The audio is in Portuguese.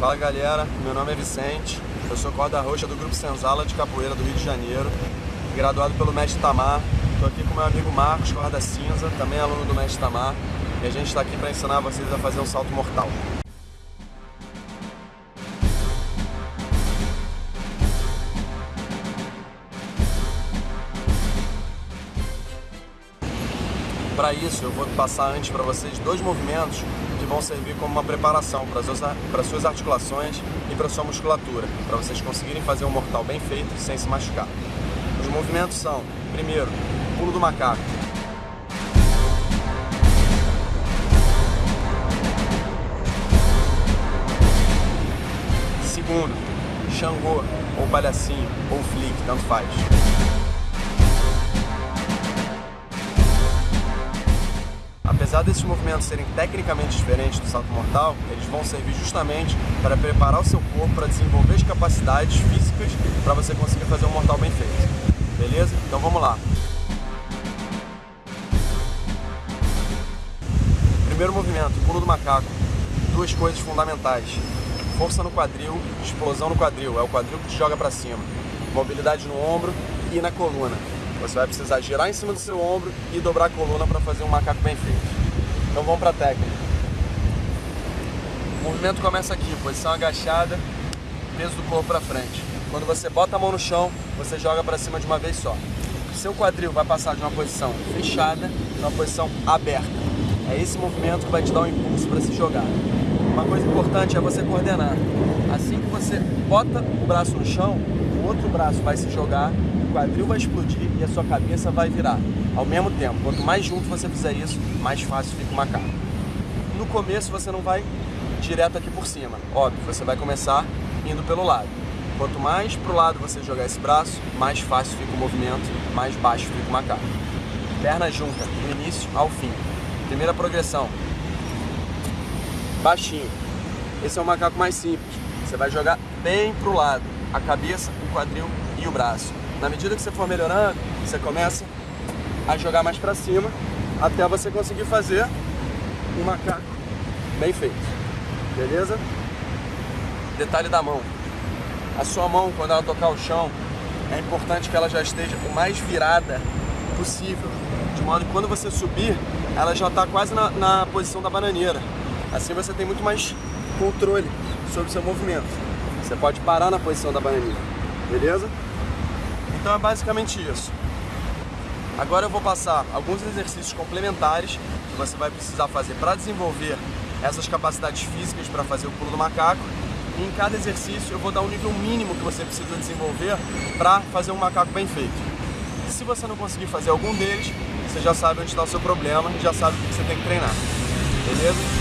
Fala galera, meu nome é Vicente, eu sou corda roxa do Grupo Senzala de Capoeira do Rio de Janeiro, graduado pelo Mestre Tamar. Estou aqui com meu amigo Marcos, corda cinza, também aluno do Mestre Tamar, e a gente está aqui para ensinar vocês a fazer um salto mortal. Para isso, eu vou passar antes para vocês dois movimentos que vão servir como uma preparação para as suas articulações e para sua musculatura, para vocês conseguirem fazer um mortal bem feito sem se machucar. Os movimentos são, primeiro, pulo do macaco. Segundo, Xangô, ou palhacinho, ou flick, tanto faz. Apesar desses movimentos serem tecnicamente diferentes do salto mortal, eles vão servir justamente para preparar o seu corpo para desenvolver as capacidades físicas para você conseguir fazer um mortal bem feito. Beleza? Então vamos lá. Primeiro movimento, pulo do macaco. Duas coisas fundamentais. Força no quadril, explosão no quadril. É o quadril que te joga para cima. Mobilidade no ombro e na coluna. Você vai precisar girar em cima do seu ombro e dobrar a coluna para fazer um macaco bem feito. Então vamos para a técnica. O movimento começa aqui, posição agachada, peso do corpo para frente. Quando você bota a mão no chão, você joga para cima de uma vez só. Seu quadril vai passar de uma posição fechada para uma posição aberta. É esse movimento que vai te dar um impulso para se jogar. Uma coisa importante é você coordenar. Assim que você bota o braço no chão, o outro braço vai se jogar, quadril vai explodir e a sua cabeça vai virar ao mesmo tempo. Quanto mais junto você fizer isso, mais fácil fica o macaco. No começo você não vai direto aqui por cima, óbvio, você vai começar indo pelo lado. Quanto mais para o lado você jogar esse braço, mais fácil fica o movimento, mais baixo fica o macaco. Perna junta, do início ao fim. Primeira progressão. Baixinho. Esse é o macaco mais simples. Você vai jogar bem para o lado, a cabeça, o quadril e o braço. Na medida que você for melhorando, você começa a jogar mais para cima até você conseguir fazer um macaco bem feito. Beleza? Detalhe da mão. A sua mão, quando ela tocar o chão, é importante que ela já esteja o mais virada possível. De modo que quando você subir, ela já está quase na, na posição da bananeira. Assim você tem muito mais controle sobre o seu movimento. Você pode parar na posição da bananeira. Beleza? Então é basicamente isso. Agora eu vou passar alguns exercícios complementares que você vai precisar fazer para desenvolver essas capacidades físicas para fazer o pulo do macaco. E em cada exercício eu vou dar um nível mínimo que você precisa desenvolver para fazer um macaco bem feito. E se você não conseguir fazer algum deles, você já sabe onde está o seu problema e já sabe o que você tem que treinar. Beleza?